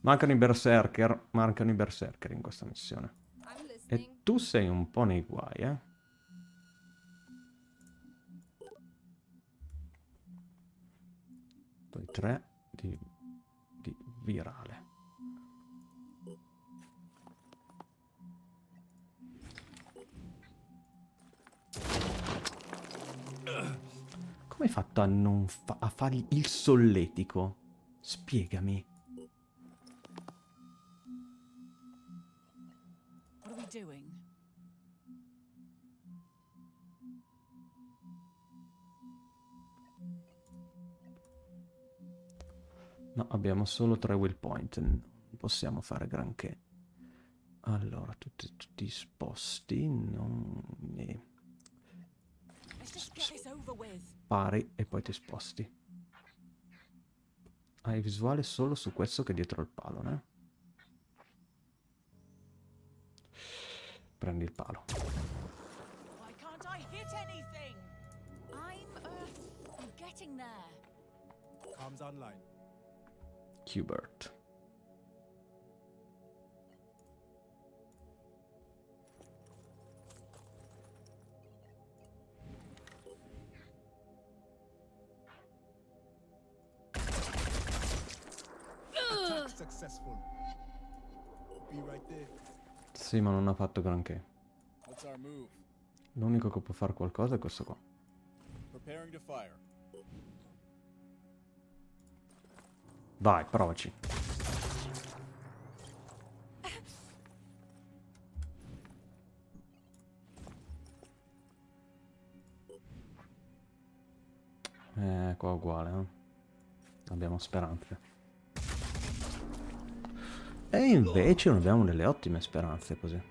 Mancano i berserker, mancano i berserker in questa missione. E tu sei un po' nei guai, eh? Poi tre di, di virale. Come hai fatto a non fa- a fargli il solletico? Spiegami. What are we doing? No, abbiamo solo tre will point, non possiamo fare granché. Allora, tutti, tutti sposti, non ne pari e poi ti sposti. Hai visuale solo su questo che è dietro il palo, eh? Prendi il palo. Why can't I hit anything? I'm, uh, online. Hubert. Sì, ma non ha fatto granché. L'unico che può fare qualcosa è questo qua. Preparing to fire. Vai, provaci. Eh, qua uguale, eh. Abbiamo speranze. E invece non abbiamo delle ottime speranze così.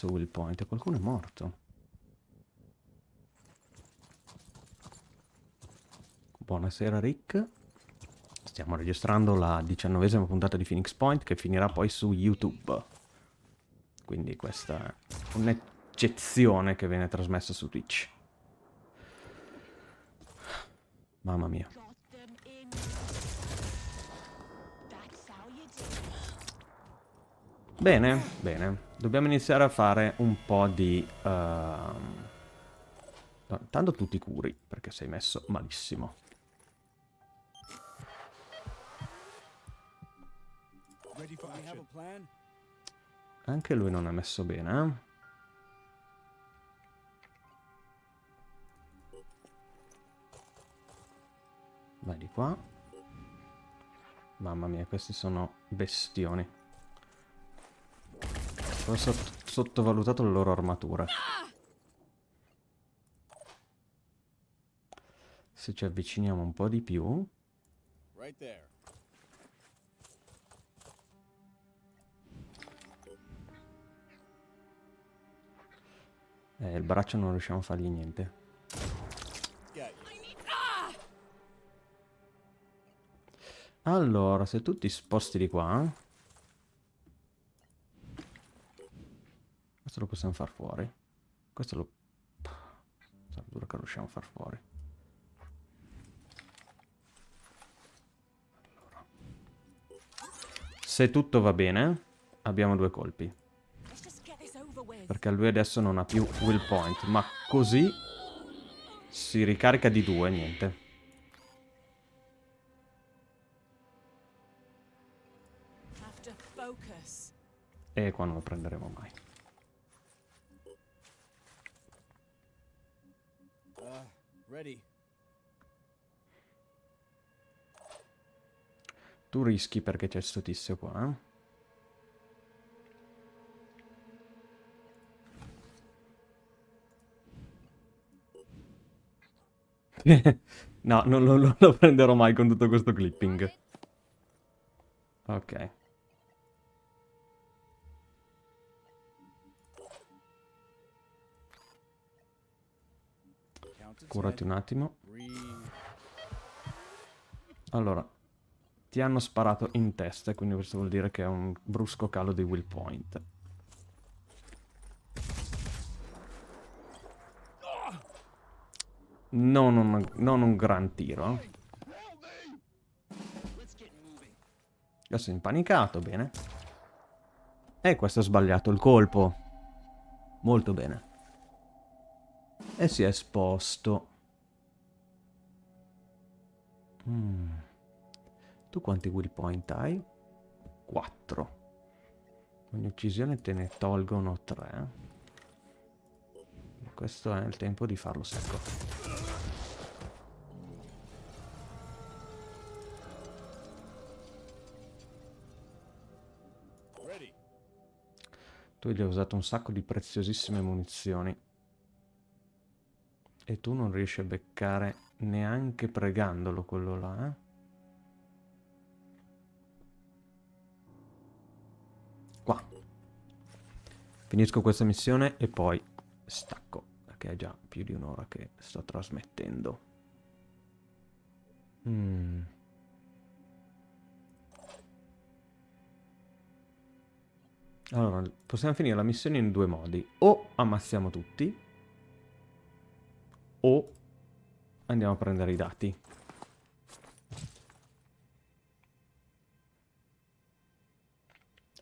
Perso Will Point? Qualcuno è morto. Buonasera Rick. Stiamo registrando la diciannovesima puntata di Phoenix Point che finirà poi su YouTube. Quindi questa è un'eccezione che viene trasmessa su Twitch. Mamma mia. Bene, bene. Dobbiamo iniziare a fare un po' di... ehm, no, Intanto tutti curi, perché sei messo malissimo. Anche lui non è messo bene, eh? Vai di qua. Mamma mia, questi sono bestioni. Ho sott- sottovalutato le loro armature. Se ci avviciniamo un po' di più... Eh, il braccio non riusciamo a fargli niente. Allora, se tu ti sposti di qua... Questo lo possiamo far fuori. Questo lo... Sarà duro che lo riusciamo a far fuori. Se tutto va bene, abbiamo due colpi. Perché lui adesso non ha più will point. Ma così si ricarica di due, niente. E qua non lo prenderemo mai. Ready. Tu rischi perché c'è sto tizio qua, eh? no, non lo, lo prenderò mai con tutto questo clipping. Ok. Curati un attimo. Allora, ti hanno sparato in testa, quindi questo vuol dire che è un brusco calo di will point. Non un, non un gran tiro. eh. Adesso è impanicato, bene. E questo ha sbagliato il colpo. Molto bene. E si è esposto. Mm. Tu quanti will point hai? 4. Ogni uccisione te ne tolgono 3. Questo è il tempo di farlo secco. Tu gli hai usato un sacco di preziosissime munizioni. E tu non riesci a beccare neanche pregandolo quello là, eh? Qua. Finisco questa missione e poi stacco, perché è già più di un'ora che sto trasmettendo. Mm. Allora, possiamo finire la missione in due modi. O ammazziamo tutti, o andiamo a prendere i dati.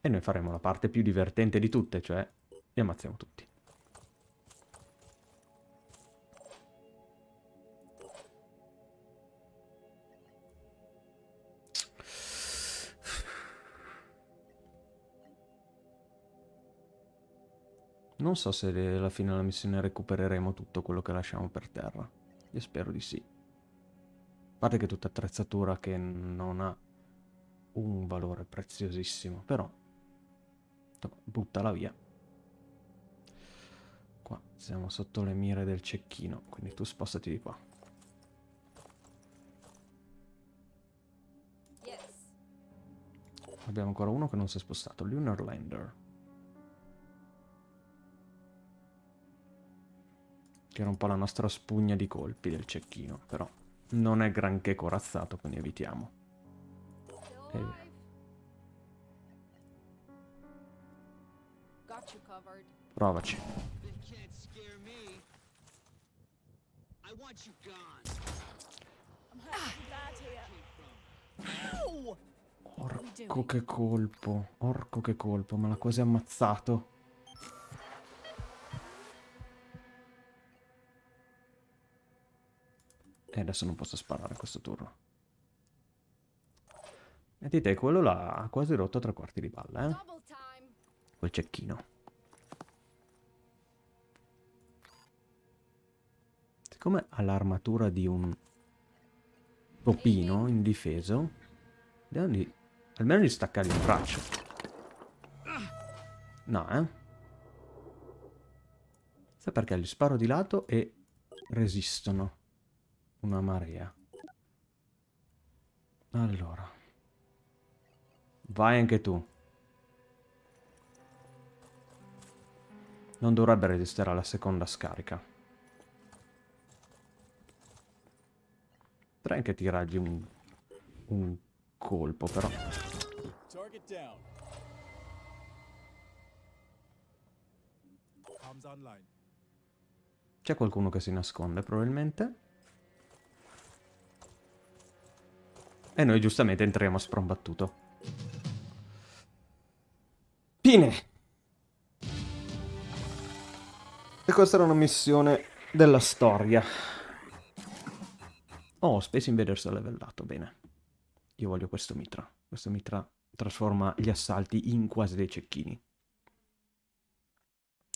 E noi faremo la parte più divertente di tutte, cioè li ammazziamo tutti. Non so se alla fine della missione recupereremo tutto quello che lasciamo per terra. Io spero di sì. A parte che è tutta attrezzatura che non ha un valore preziosissimo, però buttala via. Qua siamo sotto le mire del cecchino, quindi tu spostati di qua. Yes. Abbiamo ancora uno che non si è spostato, Lunar Lander. Che era un po' la nostra spugna di colpi del cecchino, però non è granché corazzato, quindi evitiamo. Eh. covered. Provaci. Orco che colpo, orco che colpo, me l'ha quasi ammazzato. E adesso non posso sparare questo turno. Metti te, quello là ha quasi rotto tre quarti di balle, eh? Quel cecchino. Siccome ha l'armatura di un topino indifeso, vediamo di... almeno di staccargli un braccio. No, eh? Sai perché gli sparo di lato e resistono una marea. Allora. Vai anche tu. Non dovrebbe resistere alla seconda scarica. Potrei anche tirargli un, un colpo, però. C'è qualcuno che si nasconde, probabilmente. E noi giustamente entriamo a sprombattuto. Fine! E questa era una missione della storia. Oh, Space Invaders è levellato, bene. Io voglio questo mitra. Questo mitra trasforma gli assalti in quasi dei cecchini.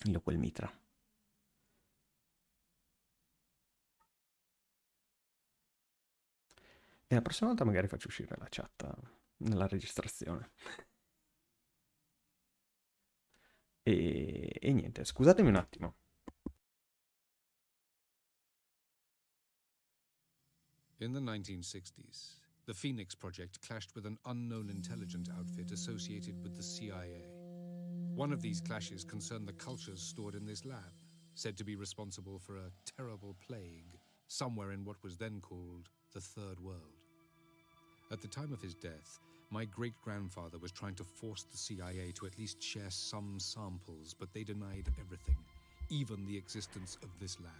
Io quel mitra. E la prossima volta magari faccio uscire la chat nella registrazione. E, e niente, scusatemi un attimo. In the 1960s, the Phoenix Project clashed with an unknown intelligence outfit associated with the CIA. One of these clashes concerned the cultures stored in this lab, said to be responsible for a terrible plague somewhere in what was then called the Third World. At the time of his death, my great grandfather was trying to force the CIA to at least share some samples, but they denied everything, even the existence of this lab.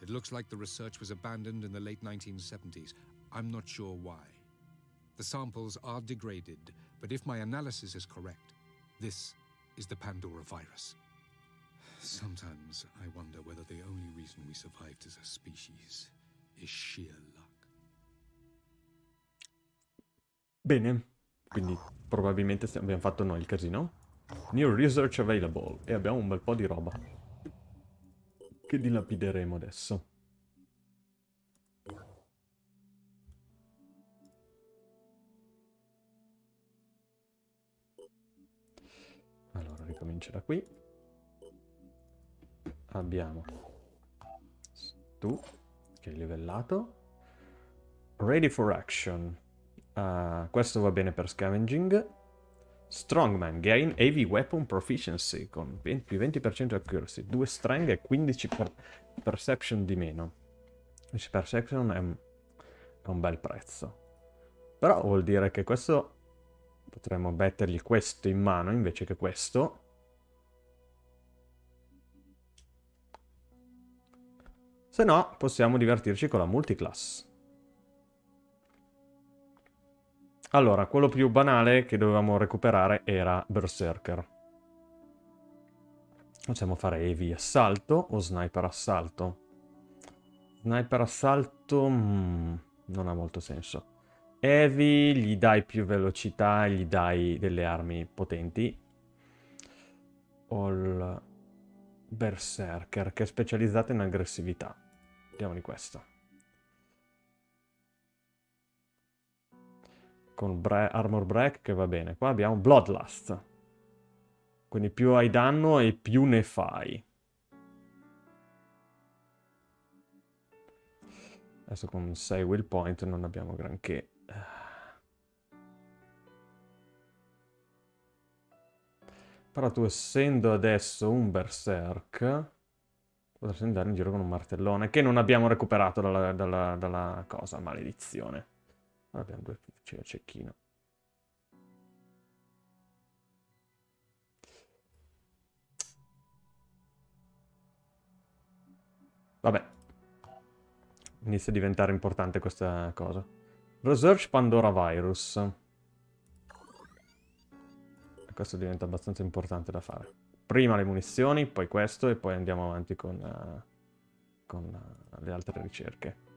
It looks like the research was abandoned in the late 1970s. I'm not sure why. The samples are degraded, but if my analysis is correct, this is the Pandora virus. Sometimes I wonder whether the only reason we survived as a species is sheer luck. Bene, quindi probabilmente abbiamo fatto noi il casino. New research available. E abbiamo un bel po' di roba. Che dilapideremo adesso. Allora, ricomincio da qui. Abbiamo tu, che è livellato. Ready for action. Uh, questo va bene per scavenging. Strongman, gain heavy weapon proficiency con 20, più 20% accuracy, 2 strength e 15 per perception di meno. 15 perception è un, è un bel prezzo. Però vuol dire che questo potremmo mettergli questo in mano invece che questo. Se no, possiamo divertirci con la multiclass. Allora, quello più banale che dovevamo recuperare era Berserker. Possiamo fare Heavy assalto o Sniper assalto. Sniper assalto mm, non ha molto senso. Heavy gli dai più velocità, gli dai delle armi potenti. Il Berserker che è specializzato in aggressività. Vediamo di questo. Con bre Armor Break che va bene. Qua abbiamo Bloodlust. Quindi più hai danno e più ne fai. Adesso con 6 will point non abbiamo granché. Però tu essendo adesso un berserk potresti andare in giro con un martellone che non abbiamo recuperato dalla, dalla, dalla cosa, maledizione. Abbiamo due c'è cecchino. Vabbè. Inizia a diventare importante questa cosa. Research Pandora Virus. Questo diventa abbastanza importante da fare. Prima le munizioni, poi questo e poi andiamo avanti con, uh, con uh, le altre ricerche.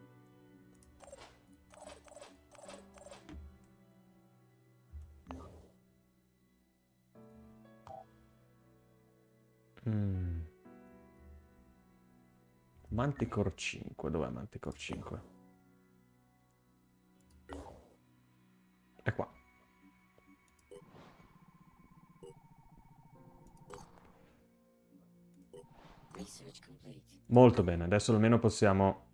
Mm. Manticore 5, dov'è Manticore 5? È qua. Molto bene, adesso almeno possiamo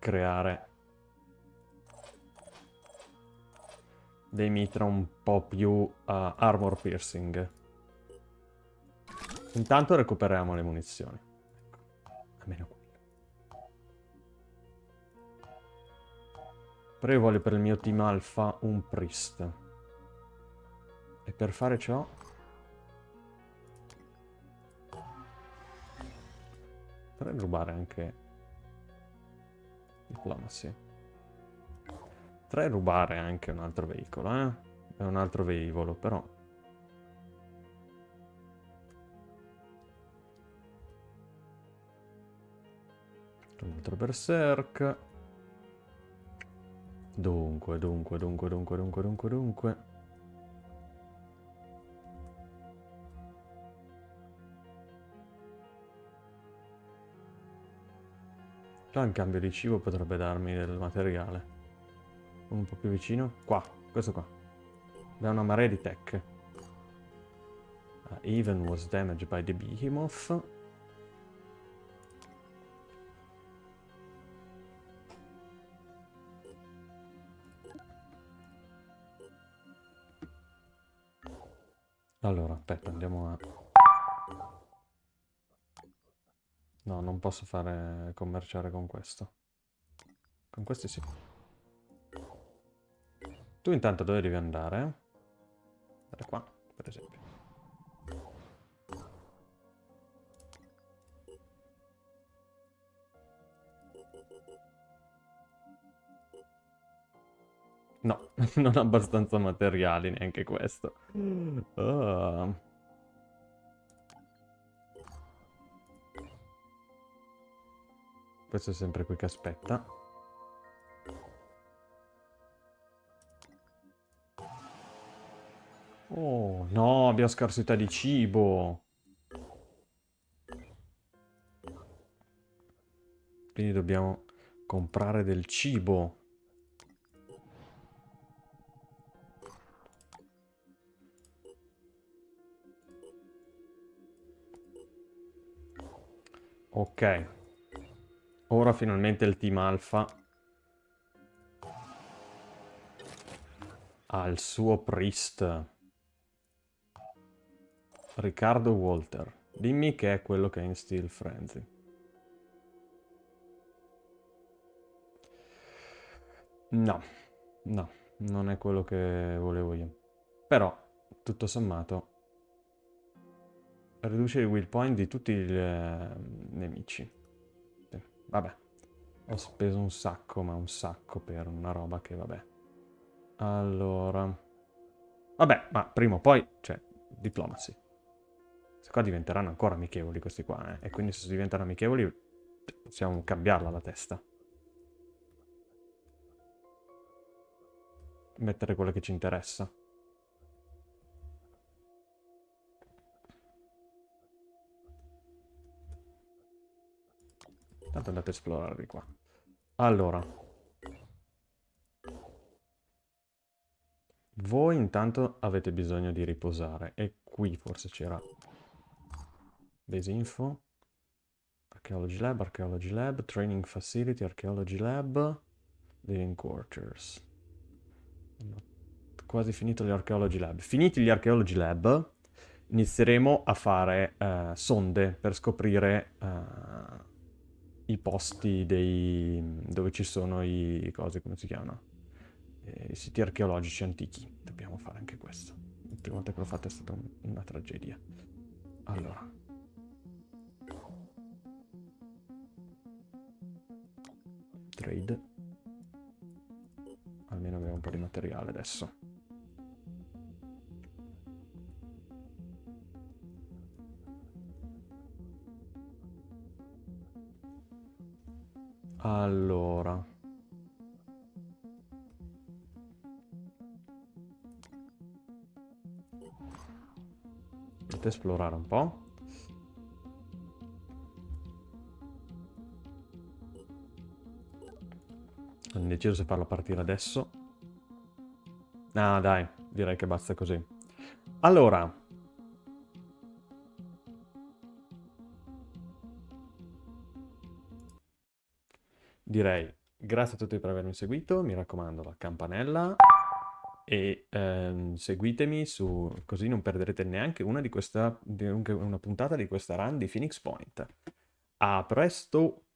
creare dei mitra un po' più uh, armor piercing. Intanto recuperiamo le munizioni. Ecco, almeno quelle. Però io voglio per il mio team alfa un priest. E per fare ciò... Potrei rubare anche... Diplomacy. Potrei rubare anche un altro veicolo, eh? È un altro velivolo, però... Un altro berserk. Dunque, dunque, dunque, dunque, dunque, dunque, dunque. Già in cambio di cibo potrebbe darmi del materiale. Un po' più vicino. Qua, questo qua. Da una marea di tech. Uh, even was damaged by the behemoth. Aspetta, andiamo a... No, non posso fare commerciare con questo. Con questi sì. Tu intanto dove devi andare? Andare qua, per esempio. non abbastanza materiali neanche questo. Oh. Questo è sempre qui che aspetta. Oh, no, abbiamo scarsità di cibo. Quindi dobbiamo comprare del cibo. Ok. Ora finalmente il team alfa ha il suo priest. Riccardo Walter. Dimmi che è quello che è in Steel Frenzy. No, no, non è quello che volevo io. Però, tutto sommato, riduce il will point di tutti i eh, nemici. Vabbè, ho speso un sacco, ma un sacco per una roba che vabbè. Allora... Vabbè, ma prima o poi, cioè, diplomacy. Questi qua diventeranno ancora amichevoli questi qua, eh? E quindi se diventano amichevoli possiamo cambiarla la testa. Mettere quello che ci interessa. Tanto andate a esplorare di qua. Allora. Voi intanto avete bisogno di riposare. E qui forse c'era Base info. Archaeology lab, archaeology lab, training facility, archaeology lab, living quarters. Quasi finito gli archaeology lab. Finiti gli archaeology lab, inizieremo a fare uh, sonde per scoprire uh, i posti dei, dove ci sono i cose, come si chiamano? I siti archeologici antichi. Dobbiamo fare anche questo. La prima volta che l'ho fatto è stata un, una tragedia. Allora. Trade. Almeno abbiamo un po' di materiale adesso. Allora. Potete esplorare un po'. Non deciso se farlo partire adesso. Ah, dai, direi che basta così. Allora, Direi grazie a tutti per avermi seguito, mi raccomando la campanella e ehm, seguitemi su così non perderete neanche una, di questa, di una puntata di questa run di Phoenix Point. A presto!